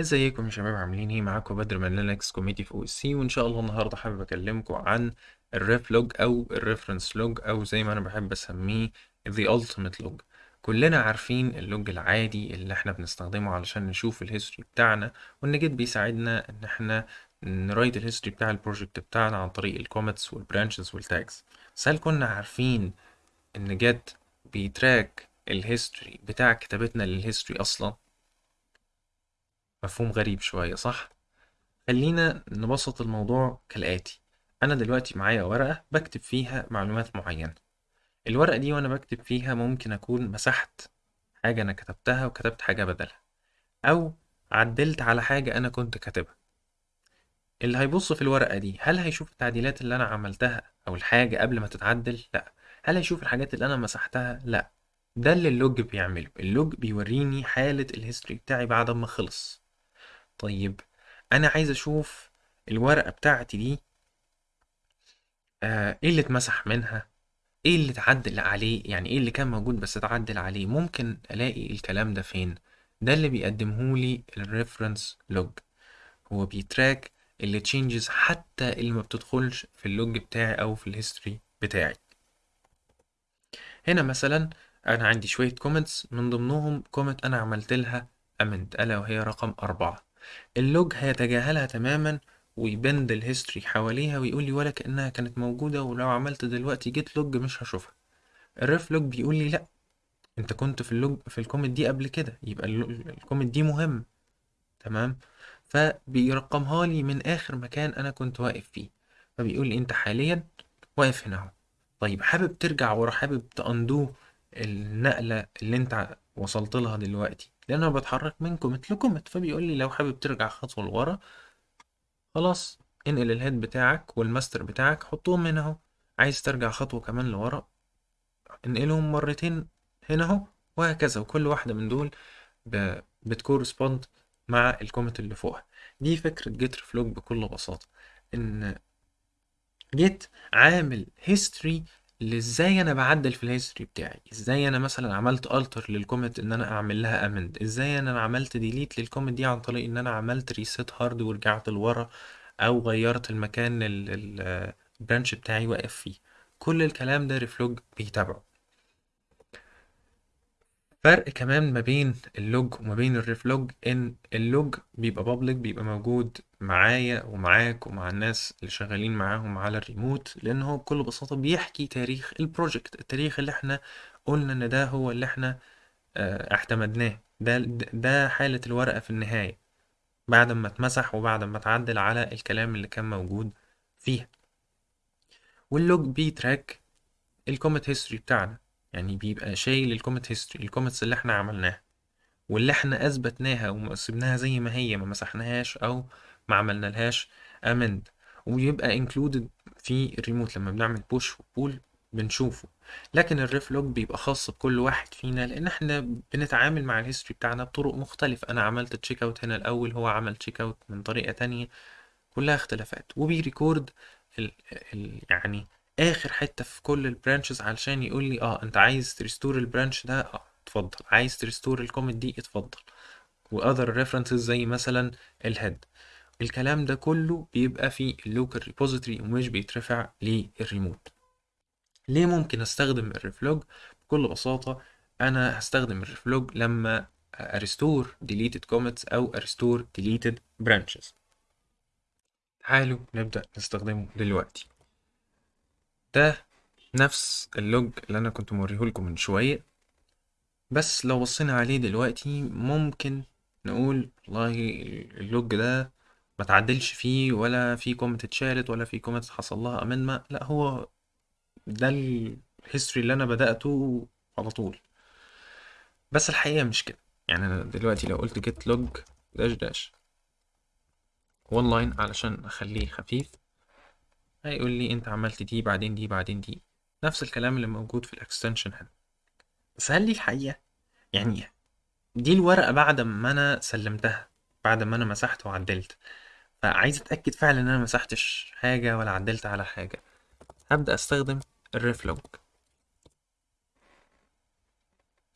ازيكم يا شباب؟ عاملين إيه؟ معاكم بدر من Linux committee في OSC وان شاء الله النهارده حابب اكلمكم عن ال reflog أو ال reference log أو زي ما أنا بحب اسميه the ultimate log. كلنا عارفين ال log العادي اللي إحنا بنستخدمه علشان نشوف ال history بتاعنا وان Git بيساعدنا ان إحنا ن write ال history بتاع ال project بتاعنا عن طريق ال commits وال branches وال tags بس هل كنا عارفين ان Git بي track ال history بتاع كتابتنا لل history أصلا؟ مفهوم غريب شوية صح؟ خلينا نبسط الموضوع كالآتي. أنا دلوقتي معايا ورقة بكتب فيها معلومات معينة. الورقة دي وأنا بكتب فيها ممكن أكون مسحت حاجة أنا كتبتها وكتبت حاجة بدلها. أو عدلت على حاجة أنا كنت كاتبها. اللي هيبص في الورقة دي هل هيشوف التعديلات اللي أنا عملتها أو الحاجة قبل ما تتعدل؟ لأ. هل هيشوف الحاجات اللي أنا مسحتها؟ لأ. ده اللي ال log بيعمله. ال log بيوريني حالة ال history بتاعي بعد ما خلص. طيب أنا عايز أشوف الورقة بتاعتي دي آه إيه اللي اتمسح منها؟ إيه اللي اتعدل عليه؟ يعني إيه اللي كان موجود بس اتعدل عليه؟ ممكن ألاقي الكلام ده فين؟ ده اللي بيقدمهولي ال reference log هو بي track ال changes حتى اللي ما بتدخلش في ال log بتاعي أو في ال history بتاعي. هنا مثلا أنا عندي شوية commits من ضمنهم commit أنا عملت لها amend ألا وهي رقم أربعة. ال log هيتجاهلها تماما وي bend ال history حواليها ويقول لي ولا كأنها كانت موجودة ولو عملت دلوقتي Git log مش هشوفها. ال reflog بيقول لي لا أنت كنت في ال log في ال commit دي قبل كده يبقى ال commit دي مهم. تمام؟ فبيرقمها لي من آخر مكان أنا كنت واقف فيه. فبيقول لي أنت حاليا واقف هنا أهو. طيب حابب ترجع ورا حابب ت undo النقلة اللي أنت وصلت لها دلوقتي. لأن أنا بتحرك من commit ل commit فبيقول لي لو حابب ترجع خطوة لورا خلاص انقل ال head بتاعك والماستر بتاعك حطهم هنا أهو. عايز ترجع خطوة كمان لورا انقلهم مرتين هنا أهو وهكذا. وكل واحدة من دول. بت correspond مع ال commit اللي فوقها. دي فكرة Git reflog بكل بساطة إن Git عامل history لإزاي أنا بعدل في ال history بتاعي؟ إزاي أنا مثلا عملت alter لل commit إن أنا أعمل لها amend إزاي أنا عملت delete لل commit دي عن طريق إن أنا عملت reset hard ورجعت لورا أو غيرت المكان ال branch بتاعي واقف فيه؟ كل الكلام ده reflog بيتابعه. فرق كمان ما بين ال log وما بين ال reflog إن ال log بيبقى public بيبقى موجود معايا ومعاك ومع الناس اللي شغالين معاهم على الريموت لأن هو بكل بساطة بيحكي تاريخ ال project التاريخ اللي إحنا قلنا إن ده هو اللي إحنا آه اعتمدناه. ده ده حالة الورقة في النهاية. بعد ما اتمسح وبعد ما اتعدل على الكلام اللي كان موجود فيها. وال log بي track ال commit history بتاعنا. يعني بيبقى شايل ال commit history ال commits اللي إحنا عملناها واللي إحنا اثبتناها وسبناها زي ما هي ما مسحناهاش أو ما عملنا لهاش amend ويبقى included في الريموت لما بنعمل push و pull بنشوفه. لكن ال reflog بيبقى خاص بكل واحد فينا لأن إحنا بنتعامل مع ال history بتاعنا بطرق مختلفة. أنا عملت check out هنا الأول هو عمل check out من طريقة تانية كلها اختلافات. وبي record ال ال يعني آخر حتة في كل ال branches علشان يقول لي آه أنت عايز ت restore ال branch ده؟ آه اتفضل. عايز ت restore ال commit دي؟ اتفضل. و other references زي مثلا ال head الكلام ده كله بيبقى في ال local repository ومش بيترفع للريموت ليه ممكن أستخدم ال reflog بكل بساطة أنا هستخدم ال reflog لما أ restore deleted commits أو أ restore deleted branches. تعالوا نبدأ نستخدمه دلوقتي. ده نفس ال log اللي أنا كنت موريهولكم من شوية. بس لو بصينا عليه دلوقتي ممكن نقول والله ال log ده ما تعدلش فيه ولا في commit اتشالت ولا في commit حصل لها amendment لا هو ده ال history اللي أنا بدأته على طول. بس الحقيقة مش كده. يعني أنا دلوقتي لو قلت git log dash dash. one line علشان أخليه خفيف. هيقول لي انت عملت دي بعدين دي بعدين دي. نفس الكلام اللي موجود في ال extension هنا. بس هل دي الحقيقة؟ يعني دي الورقة بعد ما أنا سلمتها بعد ما أنا مسحت وعدلت. فعايز أتأكد فعلا إن أنا مسحتش حاجة ولا عدلت على حاجة. هبدأ أستخدم ال reflog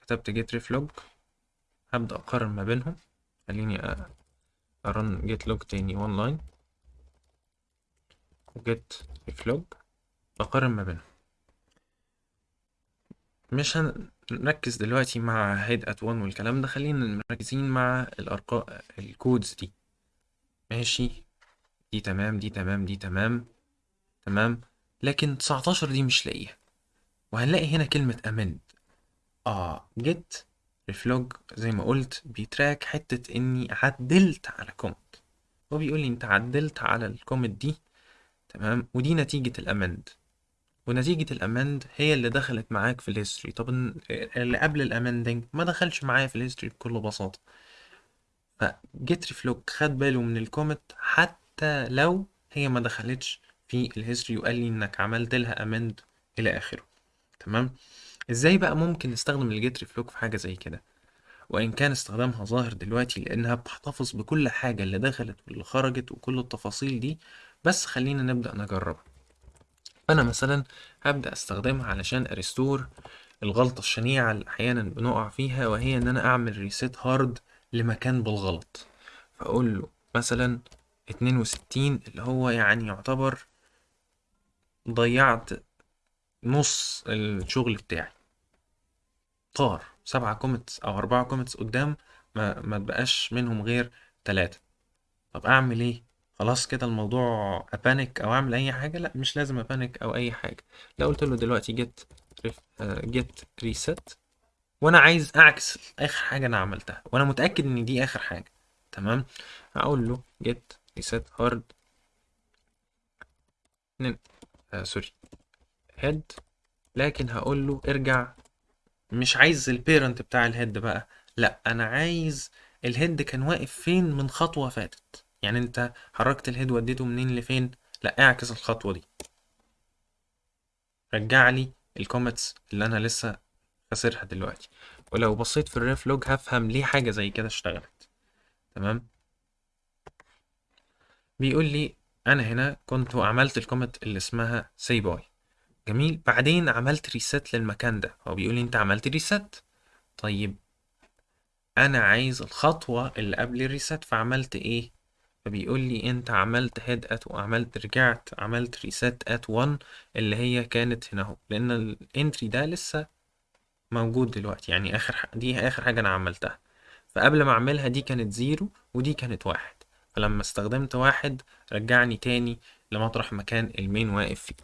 كتبت git reflog هبدأ أقارن ما بينهم. خليني ا run git log تاني one line و git reflog بقارن ما بينهم. مش هنركز دلوقتي مع head at 1 والكلام ده خلينا مركزين مع الأرقام ال codes دي. ماشي؟ دي تمام دي تمام دي تمام تمام. لكن 19 دي مش لاقيها. وهنلاقي هنا كلمة amend. آه git reflog زي ما قلت بي track حتة إني عدلت على commit هو بيقول لي أنت عدلت على ال commit دي تمام؟ ودي نتيجة ال amend ونتيجة ال amend هي اللي دخلت معاك في ال history. طب اللي قبل ال amending ما دخلش معايا في ال history بكل بساطة. ف git reflog خد باله من ال commit حتى لو هي ما دخلتش في ال history وقال لي إنك عملت لها amend إلى آخره. تمام؟ إزاي بقى ممكن نستخدم ال git reflog في حاجة زي كده؟ وإن كان استخدامها ظاهر دلوقتي لأنها بتحتفظ بكل حاجة اللي دخلت واللي خرجت وكل التفاصيل دي بس خلينا نبدأ نجربها أنا مثلا هبدأ أستخدمها علشان أ restore الغلطة الشنيعة اللي أحيانا بنقع فيها وهي إن أنا أعمل reset hard لمكان بالغلط. فأقول له مثلا اتنين وستين اللي هو يعني يعتبر ضيعت نص الشغل بتاعي. طار سبعة commits أو أربعة commits قدام ما ما تبقاش منهم غير تلاتة. طب أعمل إيه؟ خلاص كده الموضوع أ panic أو أعمل أي حاجة؟ لأ مش لازم أ panic أو أي حاجة. لو قلت له دلوقتي git git reset وأنا عايز أعكس آخر حاجة أنا عملتها وأنا متأكد إن دي آخر حاجة تمام؟ هقول له git reset hard sorry head لكن هقول له ارجع. مش عايز ال parent بتاع ال head بقى لأ أنا عايز ال head كان واقف فين من خطوة فاتت. يعني انت حركت ال head وديته منين لفين؟ لا اعكس الخطوة دي. رجع لي ال commits اللي أنا لسه خاسرها دلوقتي. ولو بصيت في ال reflog هفهم ليه حاجة زي كده اشتغلت. تمام؟ بيقول لي أنا هنا كنت عملت ال commit اللي اسمها سي باي جميل. بعدين عملت reset للمكان ده. هو بيقول لي انت عملت reset طيب أنا عايز الخطوة اللي قبل ال reset فعملت إيه؟ فبيقول لي أنت عملت head at وعملت رجعت عملت reset at 1 اللي هي كانت هنا أهو. لأن ال entry ده لسه موجود دلوقتي. يعني آخر. دي آخر حاجة أنا عملتها. فقبل ما أعملها دي كانت zero ودي كانت واحد. فلما استخدمت واحد رجعني تاني لمطرح مكان المين واقف فيه.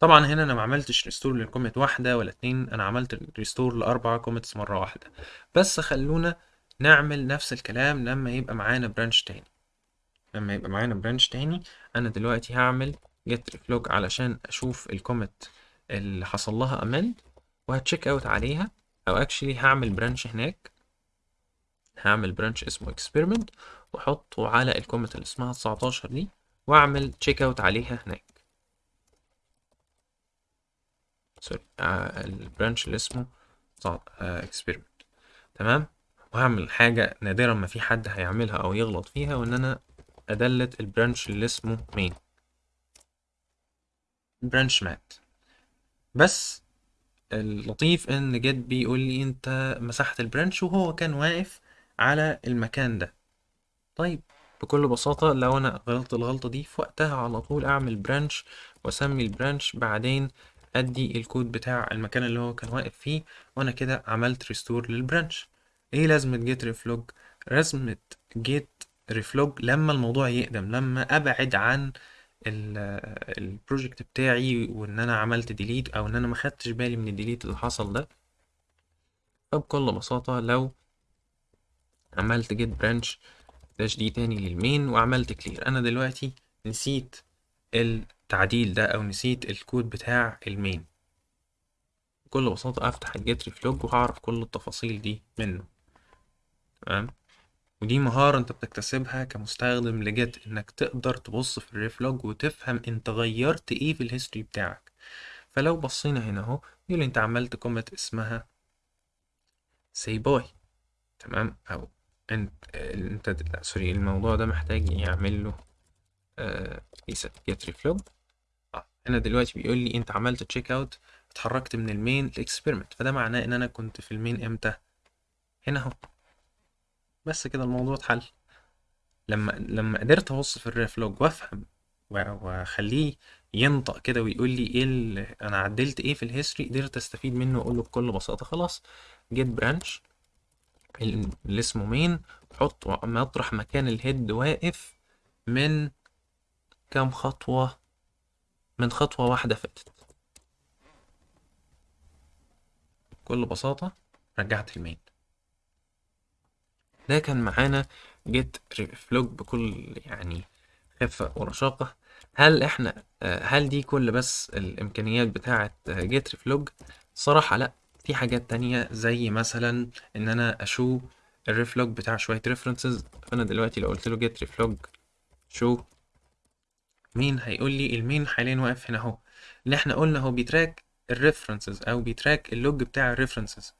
طبعا هنا أنا ما عملتش restore لل commit واحدة ولا اتنين أنا عملت restore لاربع commits مرة واحدة. بس خلونا نعمل نفس الكلام لما يبقى معانا branch تاني. لما يبقى معانا branch تاني أنا دلوقتي هعمل git reflog علشان أشوف ال commit اللي حصل لها amend وه check out عليها أو actually هعمل branch هناك. هعمل branch اسمه experiment وأحطه على ال commit اللي اسمها 19 دي وأعمل check out عليها هناك. sorry آه ال branch اللي اسمه experiment تمام؟ وهعمل حاجة نادرا ما في حد هيعملها أو يغلط فيها وإن أنا أ delete ال branch اللي اسمه main؟ branch مات. بس اللطيف إن git بيقول لي أنت مسحت ال branch وهو كان واقف على المكان ده. طيب بكل بساطة لو أنا غلطت الغلطة دي في وقتها على طول أعمل branch وأسمي ال branch بعدين أدي الكود بتاع المكان اللي هو كان واقف فيه وأنا كده عملت restore لل branch. إيه لازمة git reflog لازمة git reflog لما الموضوع يقدم لما أبعد عن ال project بتاعي وإن أنا عملت delete أو إن أنا ما خدتش بالي من ال delete اللي حصل ده. فبكل بساطة لو عملت git branch dash D تاني لل main وعملت clear أنا دلوقتي نسيت التعديل ده أو نسيت الكود بتاع ال main بكل بساطة أفتح ال git reflog وهعرف كل التفاصيل دي منه. تمام؟ ودي مهارة انت بتكتسبها كمستخدم ل git انك تقدر تبص في ال reflog وتفهم انت غيرت إيه في ال history بتاعك. فلو بصينا هنا اهو يقول انت عملت commit اسمها سي باي تمام؟ أو انت انت لا sorry الموضوع ده محتاج يعمل له reset git reflog هنا دلوقتي بيقول لي انت عملت checkout اتحركت من ال main ل experiment. فده معناه ان أنا كنت في ال main إمتى؟ هنا اهو. بس كده الموضوع اتحل. لما لما قدرت أبص في ال reflog وأفهم وأخليه ينطق كده ويقول لي إيه اللي أنا عدلت إيه في ال history قدرت أستفيد منه وأقول له بكل بساطة خلاص. git branch اللي اسمه main حط مطرح مكان ال head واقف من كام خطوة؟ من خطوة واحدة فاتت. بكل بساطة رجعت ال main ده كان معانا git reflog بكل يعني خفة ورشاقة. هل إحنا آه، هل دي كل بس الإمكانيات بتاعة git reflog صراحة لأ. في حاجات تانية زي مثلا إن أنا أ show ال reflog بتاع شوية references فانا دلوقتي لو قلت له git reflog show؟ main هيقول لي ال main حاليا واقف هنا أهو. اللي إحنا قلنا هو بي track ال references أو بي track ال log بتاع ال references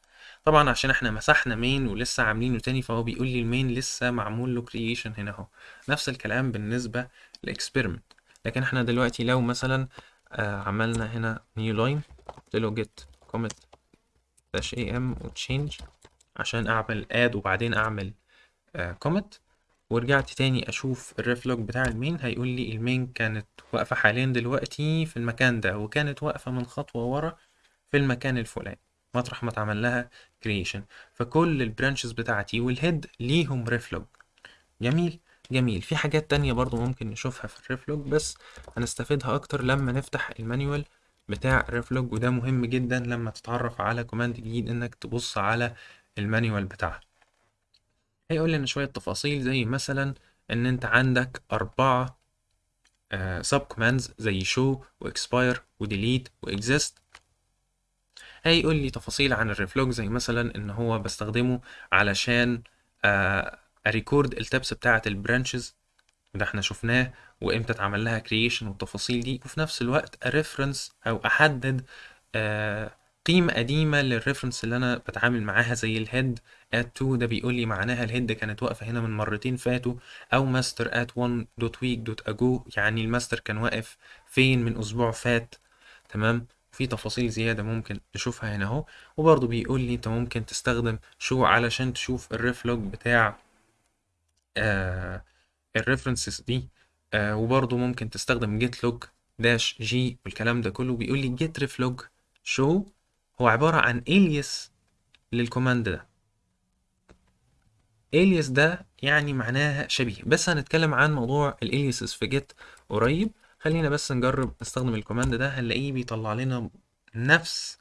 طبعا عشان إحنا مسحنا main ولسه عاملينه تاني فهو بيقول لي ال main لسه معمول له creation هنا اهو. نفس الكلام بالنسبة لل experiment لكن إحنا دلوقتي لو مثلا آه عملنا هنا new line قلت له git commit dash am و change عشان أعمل add وبعدين أعمل آه commit. ورجعت تاني أشوف ال reflog بتاع ال main هيقول لي ال main كانت واقفة حاليا دلوقتي في المكان ده وكانت واقفة من خطوة ورا في المكان الفلاني. مطرح ما اتعمل لها creation فكل ال branches بتاعتي وال head ليهم reflog جميل؟ جميل. في حاجات تانية برضو ممكن نشوفها في ال reflog بس هنستفيدها أكتر لما نفتح ال manual بتاع ال reflog وده مهم جدا لما تتعرف على command جديد إنك تبص على ال manual بتاعها هيقول لنا شوية تفاصيل زي مثلا إن أنت عندك أربعة subcommands زي show و expire و delete و exists هيقول لي تفاصيل عن ال reflog زي مثلا إن هو بستخدمه علشان أ record ال tips بتاعة ال branches ده إحنا شفناه وإمتى اتعمل لها creation والتفاصيل دي وفي نفس الوقت ا reference أو أحدد آه قيمة قديمة لل reference اللي أنا بتعامل معاها زي ال head at 2 ده بيقول لي معناها ال head كانت واقفة هنا من مرتين فاتوا أو master at 1 dot week dot ago يعني الماستر كان واقف فين من أسبوع فات تمام؟ في تفاصيل زيادة ممكن نشوفها هنا أهو. وبرضه بيقول لي أنت ممكن تستخدم show علشان تشوف ال reflog بتاع آه ال references دي. آه وبرضه ممكن تستخدم git log dash g والكلام ده كله. بيقول لي git reflog show هو عبارة عن alias لل command ده. alias ده يعني معناها شبيه. بس هنتكلم عن موضوع ال aliases في git قريب. خلينا بس نجرب نستخدم ال command ده هنلاقيه بيطلع لنا نفس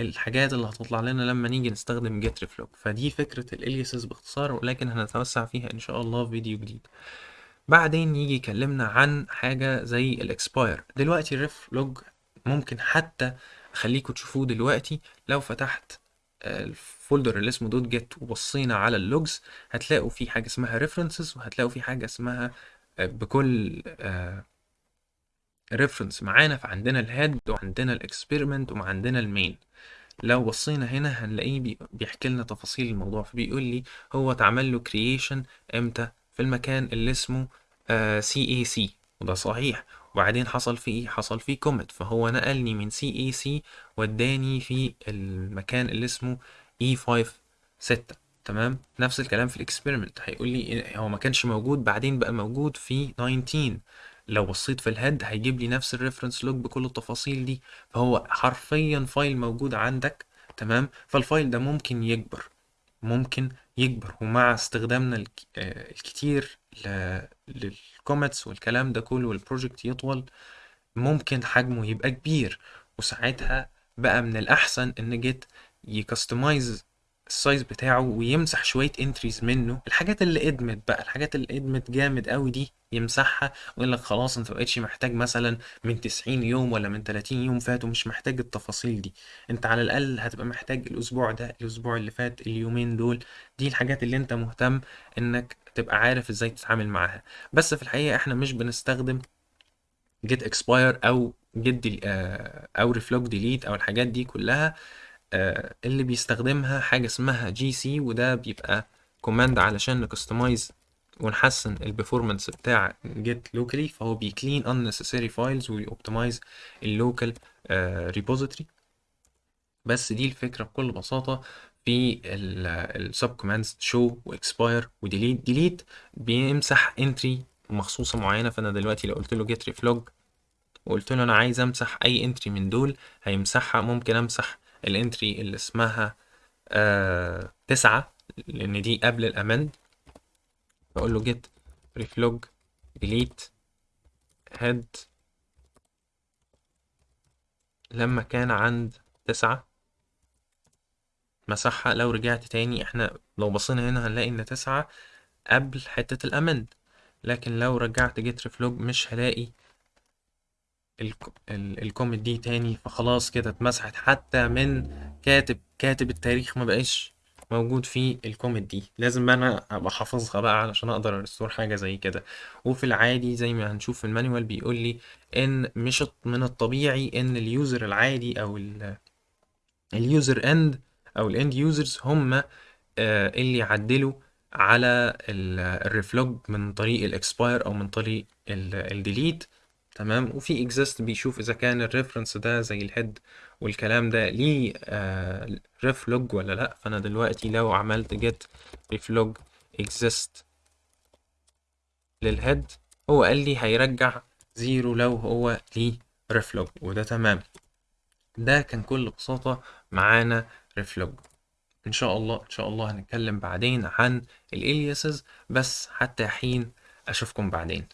الحاجات اللي هتطلع لنا لما نيجي نستخدم git reflog فدي فكرة ال aliases باختصار ولكن هنتوسع فيها إن شاء الله في فيديو جديد. بعدين يجي يكلمنا عن حاجة زي ال expire دلوقتي ال reflog ممكن حتى أخليكم تشوفوه دلوقتي. لو فتحت ال folder اللي اسمه dot git وبصينا على ال logs هتلاقوا في حاجة اسمها references وهتلاقوا في حاجة اسمها بكل reference معانا فعندنا ال head وعندنا ال experiment وعندنا ال main. لو بصينا هنا هنلاقيه بيحكي لنا تفاصيل الموضوع فبيقول لي هو اتعمل له creation إمتى؟ في المكان اللي اسمه C A C وده صحيح. وبعدين حصل فيه إيه؟ حصل فيه commit فهو نقلني من C A C وداني في المكان اللي اسمه A 5 6 تمام؟ نفس الكلام في ال experiment هيقول لي هو ما كانش موجود بعدين بقى موجود في 19 لو بصيت في ال head هيجيب لي نفس ال reference log بكل التفاصيل دي. فهو حرفيا file موجود عندك تمام؟ فال file ده ممكن يكبر ممكن يكبر. ومع استخدامنا. آه الكتير ل... لل commits والكلام ده كله وال project يطول ممكن حجمه يبقى كبير. وساعتها بقى من الأحسن إن Git ي customize ال size بتاعه ويمسح شوية entries منه. الحاجات اللي ادمت بقى الحاجات اللي ادمت جامد قوي دي يمسحها ويقول لك خلاص أنت مبقتش محتاج مثلا من 90 يوم ولا من 30 يوم فاتوا مش محتاج التفاصيل دي. أنت على الأقل هتبقى محتاج الأسبوع ده الأسبوع اللي فات اليومين دول. دي الحاجات اللي أنت مهتم إنك تبقى عارف إزاي تتعامل معاها. بس في الحقيقة إحنا مش بنستخدم git expire أو git أو reflog delete أو الحاجات دي كلها اللي بيستخدمها حاجة اسمها GC وده بيبقى command علشان ن customize ونحسن ال performance بتاع Git locally فهو بي clean unnecessary files وي optimize ال local repository بس دي الفكرة بكل بساطة في ال sub commands show و expire و delete. delete بيمسح entry مخصوصة معينة فأنا دلوقتي لو قلت له git reflog وقلت له أنا عايز أمسح أي entry من دول هيمسحها. ممكن أمسح ال entry اللي اسمها آه تسعة لأن دي قبل ال amend بقول له git reflog delete head لما كان عند تسعة مسحها. لو رجعت تاني إحنا لو بصينا هنا هنلاقي إن تسعة قبل حتة ال amend. لكن لو رجعت git reflog مش هلاقي ال commit دي تاني. فخلاص كده اتمسحت. حتى من كاتب كاتب التاريخ ما بقاش موجود في ال commit دي لازم بقى أنا أبقى حافظها بقى علشان أقدر ا restore حاجة زي كده. وفي العادي زي ما هنشوف في ال manual بيقول لي إن مش من الطبيعي إن ال user العادي أو ال user end أو ال end users هم اللي يعدلوا على ال reflog من طريق ال expire أو من طريق ال delete. تمام؟ وفي اكزيست بيشوف إذا كان ال reference ده زي ال head والكلام ده ليه آه reflog ولا لأ. فأنا دلوقتي لو عملت git reflog exists لل head هو قال لي هيرجع zero لو هو ليه reflog وده تمام. ده كان كل بساطة معانا reflog إن شاء الله إن شاء الله هنتكلم بعدين عن ال aliases بس حتى حين أشوفكم بعدين.